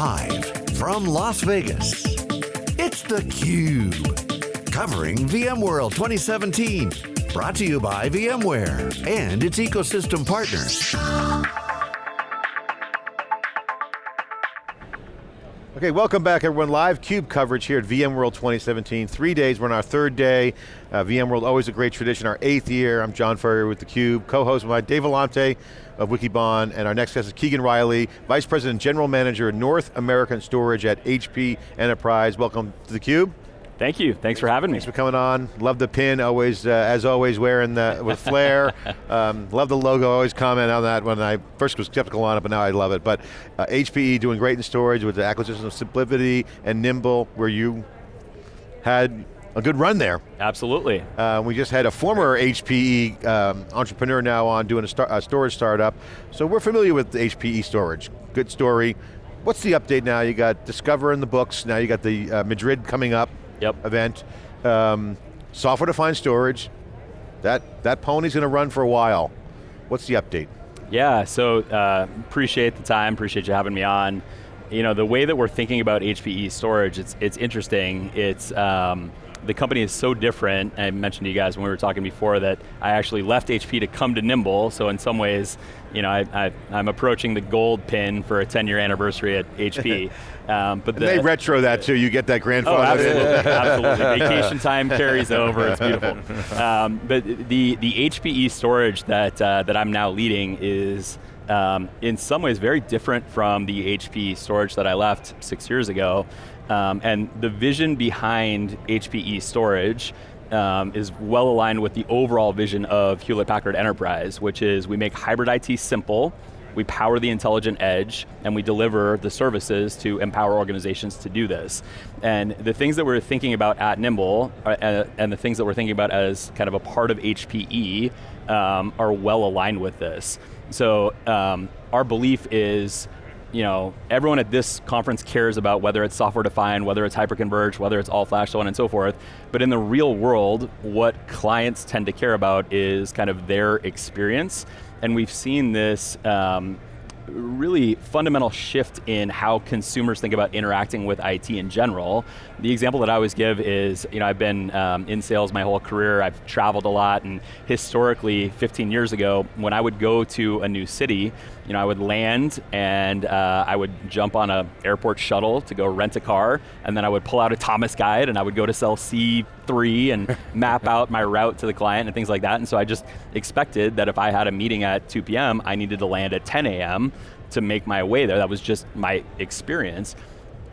Live from Las Vegas, it's theCUBE. Covering VMworld 2017. Brought to you by VMware and its ecosystem partners. Okay, welcome back everyone. Live CUBE coverage here at VMworld 2017. Three days, we're on our third day. Uh, VMworld, always a great tradition, our eighth year. I'm John Furrier with theCUBE, co-host my Dave Vellante of Wikibon, and our next guest is Keegan Riley, Vice President, General Manager, North American Storage at HP Enterprise. Welcome to theCUBE. Thank you, thanks for having me. Thanks for coming on. Love the pin, always, uh, as always, wearing the, with flair. um, love the logo, always comment on that when I first was skeptical on it, but now I love it. But uh, HPE doing great in storage with the acquisition of SimpliVity and Nimble, where you had a good run there. Absolutely. Uh, we just had a former HPE um, entrepreneur now on doing a, star a, storage startup. So we're familiar with HPE storage. Good story. What's the update now? You got Discover in the books, now you got the uh, Madrid coming up yep. event. Um, software-defined storage, that, that pony's going to run for a while. What's the update? Yeah, so uh, appreciate the time, appreciate you having me on. You know, the way that we're thinking about HPE storage, it's, it's interesting. It's, um, the company is so different, I mentioned to you guys when we were talking before that I actually left HP to come to Nimble, so in some ways, you know, I, am approaching the gold pin for a 10 year anniversary at HP. Um, but the, they retro that too, you get that grandfather. Oh, absolutely, absolutely. Vacation time carries over, it's beautiful. Um, but the, the HPE storage that, uh, that I'm now leading is um, in some ways very different from the HP storage that I left six years ago. Um, and the vision behind HPE storage um, is well aligned with the overall vision of Hewlett Packard Enterprise, which is we make hybrid IT simple, we power the intelligent edge, and we deliver the services to empower organizations to do this. And the things that we're thinking about at Nimble, uh, and the things that we're thinking about as kind of a part of HPE, um, are well aligned with this. So um, our belief is you know, everyone at this conference cares about whether it's software defined, whether it's hyperconverged, whether it's all flash, so on and so forth. But in the real world, what clients tend to care about is kind of their experience. And we've seen this um, really fundamental shift in how consumers think about interacting with IT in general. The example that I always give is, you know, I've been um, in sales my whole career, I've traveled a lot, and historically, 15 years ago, when I would go to a new city, you know, I would land and uh, I would jump on a airport shuttle to go rent a car, and then I would pull out a Thomas guide and I would go to cell C3 and map out my route to the client and things like that. And so I just expected that if I had a meeting at 2 p.m., I needed to land at 10 a.m. to make my way there. That was just my experience.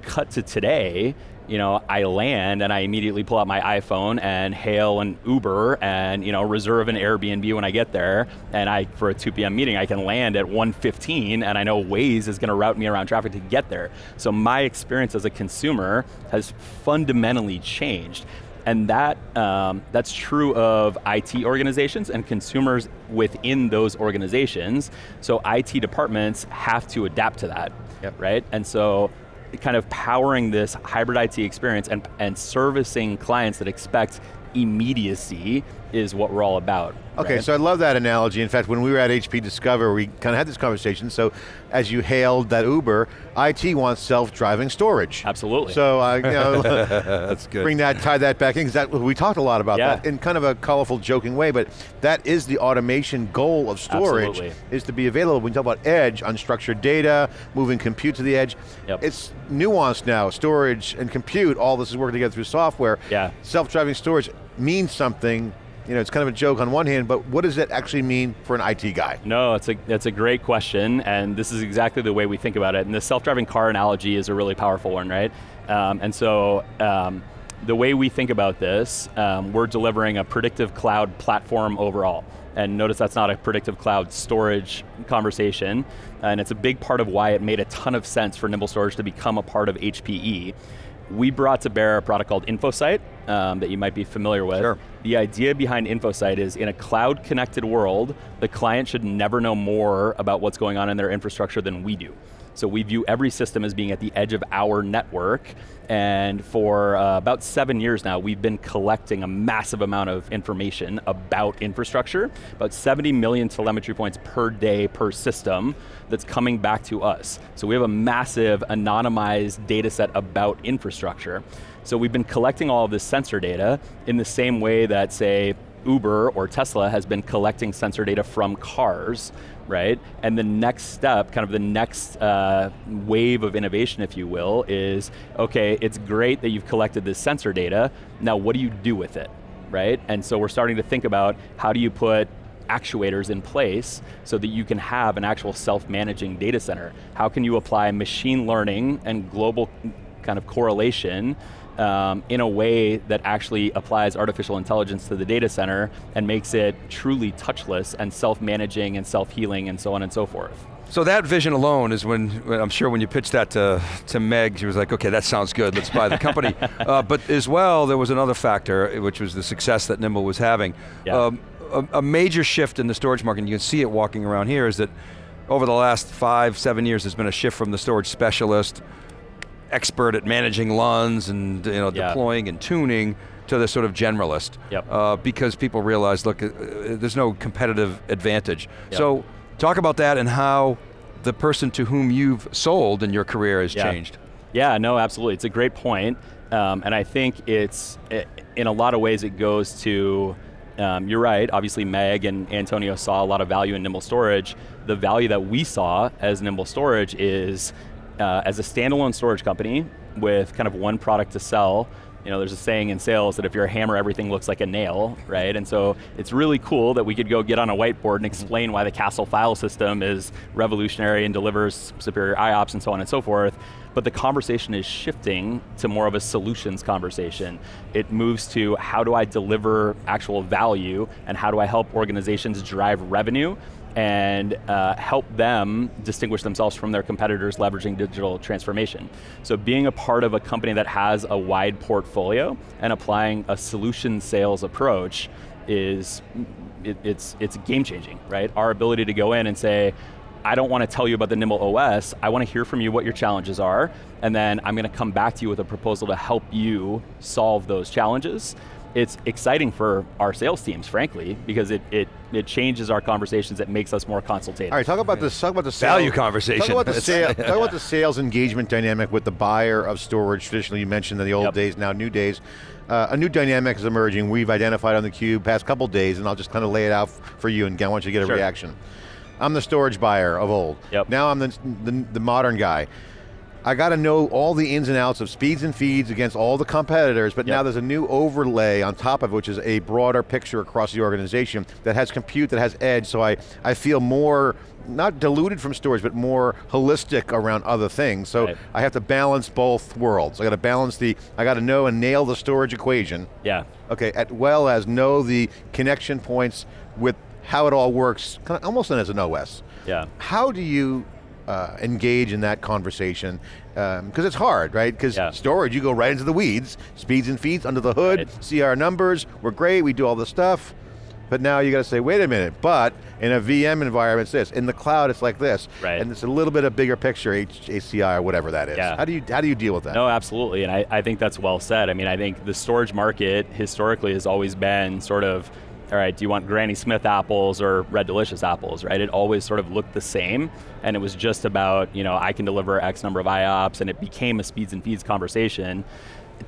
Cut to today, you know, I land and I immediately pull out my iPhone and hail an Uber and you know, reserve an Airbnb when I get there. And I, for a 2 p.m. meeting, I can land at 1.15 and I know Waze is going to route me around traffic to get there. So my experience as a consumer has fundamentally changed. And that, um, that's true of IT organizations and consumers within those organizations. So IT departments have to adapt to that, yep. right? And so kind of powering this hybrid IT experience and, and servicing clients that expect immediacy is what we're all about. Okay, right? so I love that analogy. In fact, when we were at HP Discover, we kind of had this conversation. So as you hailed that Uber, IT wants self-driving storage. Absolutely. So uh, you know, That's good. bring that, tie that back in, because we talked a lot about yeah. that in kind of a colorful, joking way, but that is the automation goal of storage, Absolutely. is to be available. When you talk about edge, unstructured data, moving compute to the edge, yep. it's nuanced now, storage and compute, all this is working together through software. Yeah. Self-driving storage means something you know, it's kind of a joke on one hand, but what does it actually mean for an IT guy? No, it's a, it's a great question, and this is exactly the way we think about it. And the self-driving car analogy is a really powerful one, right? Um, and so, um, the way we think about this, um, we're delivering a predictive cloud platform overall. And notice that's not a predictive cloud storage conversation, and it's a big part of why it made a ton of sense for Nimble Storage to become a part of HPE we brought to bear a product called InfoSight um, that you might be familiar with. Sure. The idea behind InfoSight is in a cloud connected world, the client should never know more about what's going on in their infrastructure than we do. So we view every system as being at the edge of our network, and for uh, about seven years now, we've been collecting a massive amount of information about infrastructure, about 70 million telemetry points per day per system that's coming back to us. So we have a massive anonymized data set about infrastructure. So we've been collecting all of this sensor data in the same way that, say, Uber or Tesla has been collecting sensor data from cars, right? And the next step, kind of the next uh, wave of innovation, if you will, is, okay, it's great that you've collected this sensor data, now what do you do with it, right? And so we're starting to think about how do you put actuators in place so that you can have an actual self-managing data center. How can you apply machine learning and global kind of correlation um, in a way that actually applies artificial intelligence to the data center and makes it truly touchless and self-managing and self-healing and so on and so forth. So that vision alone is when, I'm sure when you pitched that to, to Meg, she was like, okay, that sounds good, let's buy the company. uh, but as well, there was another factor, which was the success that Nimble was having. Yeah. Um, a, a major shift in the storage market, and you can see it walking around here, is that over the last five, seven years, there's been a shift from the storage specialist expert at managing LUNs and you know, Yeah. deploying and tuning to the sort of generalist. Yep. Uh, because people realize, look, uh, there's no competitive advantage. Yep. So talk about that and how the person to whom you've sold in your career has Yeah. changed. Yeah, no, absolutely. It's a great point. Um, and I think it's, i in a lot of ways, it goes to, um, you're right, obviously Meg and Antonio saw a lot of value in Nimble Storage. The value that we saw as Nimble Storage is, uh, as a standalone storage company with kind of one product to sell, you know, there's a saying in sales that if you're a hammer, everything looks like a nail, right? And so it's really cool that we could go get on a whiteboard and explain why the CASL file system is revolutionary and delivers superior IOPS and so on and so forth. But the conversation is shifting to more of a solutions conversation. It moves to how do I deliver actual value and how do I help organizations drive revenue and uh, help them distinguish themselves from their competitors leveraging digital transformation. So being a part of a company that has a wide portfolio and applying a solution sales approach is, it, it's, it's game changing, right? Our ability to go in and say, I don't want to tell you about the Nimble OS, I want to hear from you what your challenges are, and then I'm going to come back to you with a proposal to help you solve those challenges. It's exciting for our sales teams, frankly, because it, it, it changes our conversations, it makes us more consultative. All right, talk about this. Talk about the sales, Value conversation. Talk about the It's- sales. talk about the sales engagement dynamic with the buyer of storage. Traditionally, you mentioned in the old Yep. days, now new days. Uh, a new dynamic is emerging. We've identified on the cube past couple days, and I'll just kind of lay it out for you, and I want you to get a Sure. reaction. I'm the storage buyer of old. Yep. Now I'm the, the, the modern guy. I got to know all the ins and outs of speeds and feeds against all the competitors, but now there's a new overlay on top of it, which is a broader picture across the organization that has compute, that has edge, so I, I feel more, not diluted from storage, but more holistic around other things. So Right. I have to balance both worlds. I got to balance the, I got to know and nail the storage equation, Yeah, okay, as well as know the connection points with how it all works, kind of almost as an OS. yeah. How do you uh, engage in that conversation? Because it's hard, right? Because Yeah. storage, you go right into the weeds, speeds and feeds under the hood, Right. see our numbers, we're great, we do all this stuff. But now you got to say, wait a minute, but in a VM environment it's this, in the cloud it's like this. Right. And it's a little bit of bigger picture, H- HCI or whatever that is. Yeah. How do you how do you deal with that? No, absolutely, and I, I think that's well said. I mean, I think the storage market historically has always been sort of, all right, do you want Granny Smith apples or Red Delicious apples, right? It always sort of looked the same, and it was just about, you know, I can deliver X number of IOPS, and it became a speeds and feeds conversation.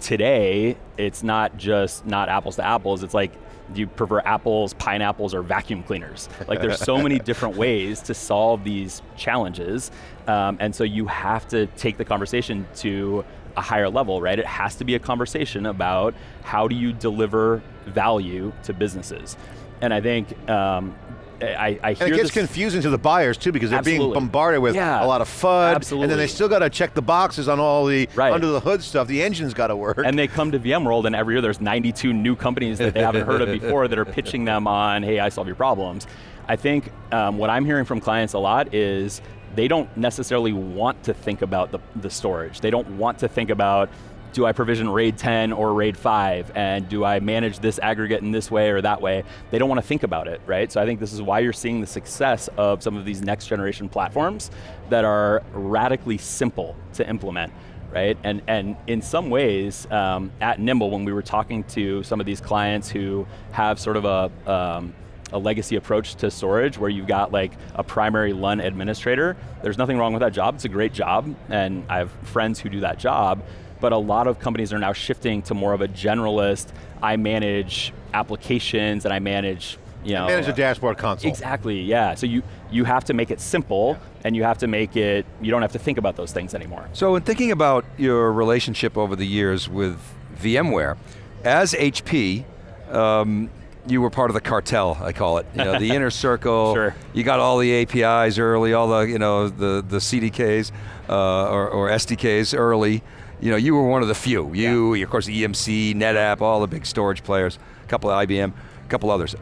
Today, it's not just not apples to apples, it's like, do you prefer apples, pineapples, or vacuum cleaners? Like there's so many different ways to solve these challenges, um, and so you have to take the conversation to a higher level, right? It has to be a conversation about how do you deliver value to businesses, and I think um, I, I hear And it gets confusing to the buyers too because they're being bombarded with Yeah. a lot of FUD, and then they still got to check the boxes on all the Right. under the hood stuff. The engine's got to work. and they come to VMworld, and every year there's 92 new companies that they haven't heard of before that are pitching them on, hey, I solve your problems. I think um, what I'm hearing from clients a lot is they don't necessarily want to think about the, the storage. They don't want to think about do I provision RAID 10 or RAID 5? And do I manage this aggregate in this way or that way? They don't want to think about it, right? So I think this is why you're seeing the success of some of these next generation platforms that are radically simple to implement right? And, and in some ways, um, at Nimble, when we were talking to some of these clients who have sort of a, um, a legacy approach to storage where you've got like a primary LUN administrator, there's nothing wrong with that job, it's a great job, and I have friends who do that job, but a lot of companies are now shifting to more of a generalist, I manage applications and I manage you know, manage the dashboard console. Exactly, yeah. So you, you have to make it simple yeah. and you have to make it, you don't have to think about those things anymore. So in thinking about your relationship over the years with VMware, as HP, um, you were part of the cartel, I call it. You know, the inner circle. Sure. You got all the APIs early, all the you know the the CDKs uh, or, or SDKs early you know, you were one of the few. You, yeah. of course, EMC, NetApp, all the big storage players, a couple of IBM, a couple others.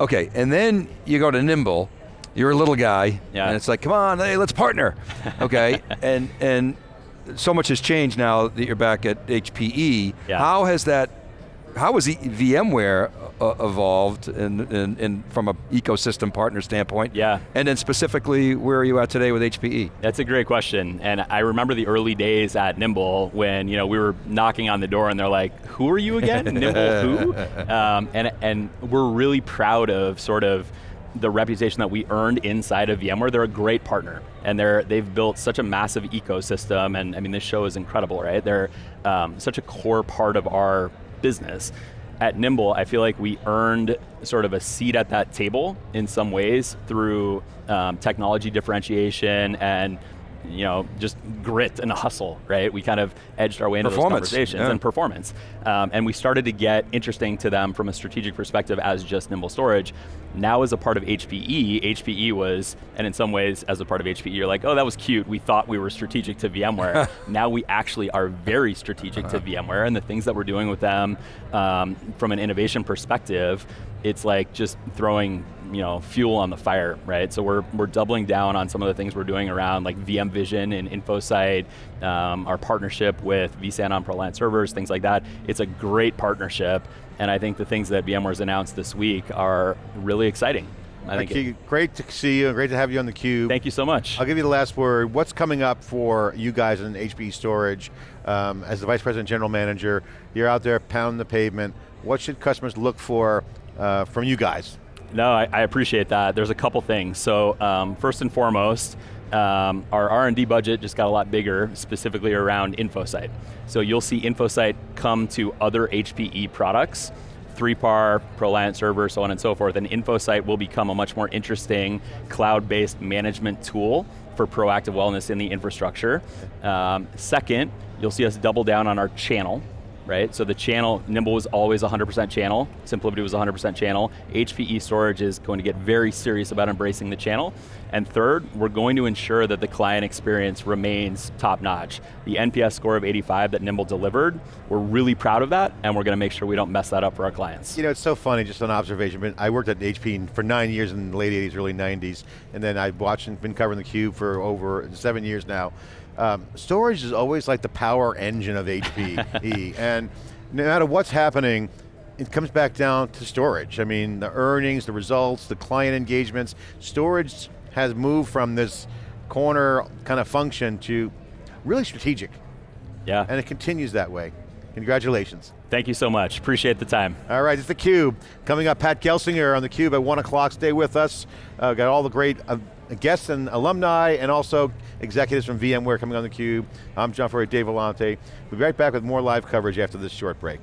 Okay, and then you go to Nimble, you're a little guy, yeah. and it's like, come on, hey, let's partner. Okay, and and so much has changed now that you're back at HPE. Yeah. How has that, how has VMware uh, evolved in, in, in, from an ecosystem partner standpoint? Yeah. And then specifically, where are you at today with HPE? That's a great question. And I remember the early days at Nimble when you know we were knocking on the door and they're like, who are you again? Nimble who? Um, and, and we're really proud of sort of the reputation that we earned inside of VMware. They're a great partner, and they're they've built such a massive ecosystem. And I mean, this show is incredible, right? They're um, such a core part of our business. At Nimble, I feel like we earned sort of a seat at that table in some ways through um, technology differentiation and you know, just grit and hustle, right? We kind of edged our way into those conversations yeah. and performance. Um, and we started to get interesting to them from a strategic perspective as just Nimble Storage. Now as a part of HPE, HPE was, and in some ways as a part of HPE, you're like, oh, that was cute. We thought we were strategic to VMware. now we actually are very strategic to uh-huh. VMware and the things that we're doing with them um, from an innovation perspective, it's like just throwing you know, fuel on the fire, right? So we're, we're doubling down on some of the things we're doing around like VMVision and InfoSight, um, our partnership with vSAN on ProLiant servers, things like that. It's a great partnership, and I think the things that VMware's announced this week are really exciting. I think it, great to see you, great to have you on theCUBE. Thank you so much. I'll give you the last word. What's coming up for you guys in HPE Storage? Um, as the Vice President General Manager, you're out there pounding the pavement. What should customers look for uh, from you guys? No, I, I, appreciate that. There's a couple things. So um, first and foremost, um, our R&D budget just got a lot bigger, specifically around InfoSight. So you'll see InfoSight come to other HPE products, 3PAR, ProLiant server, so on and so forth, and InfoSight will become a much more interesting cloud-based management tool for proactive wellness in the infrastructure. Um, second, you'll see us double down on our channel right? So the channel, Nimble was always 100% channel, SimpliVity was 100% channel. HPE Storage is going to get very serious about embracing the channel. And third, we're going to ensure that the client experience remains top notch. The NPS score of 85 that Nimble delivered, we're really proud of that, and we're going to make sure we don't mess that up for our clients. You know, it's so funny, just an observation, but I worked at HP for nine years in the late 80s, early 90s, and then I've watched and been covering the cube for over seven years now. Um, storage is always like the power engine of HPE, and no matter what's happening, it comes back down to storage. I mean, the earnings, the results, the client engagements, storage has moved from this corner kind of function to really strategic. Yeah. And it continues that way. Congratulations. Thank you so much, appreciate the time. All right, it's theCUBE. Coming up, Pat Gelsinger on theCUBE at one o'clock, stay with us. Uh, got all the great uh, guests and alumni and also executives from VMware coming on theCUBE. I'm John Furrier, Dave Vellante. We'll be right back with more live coverage after this short break.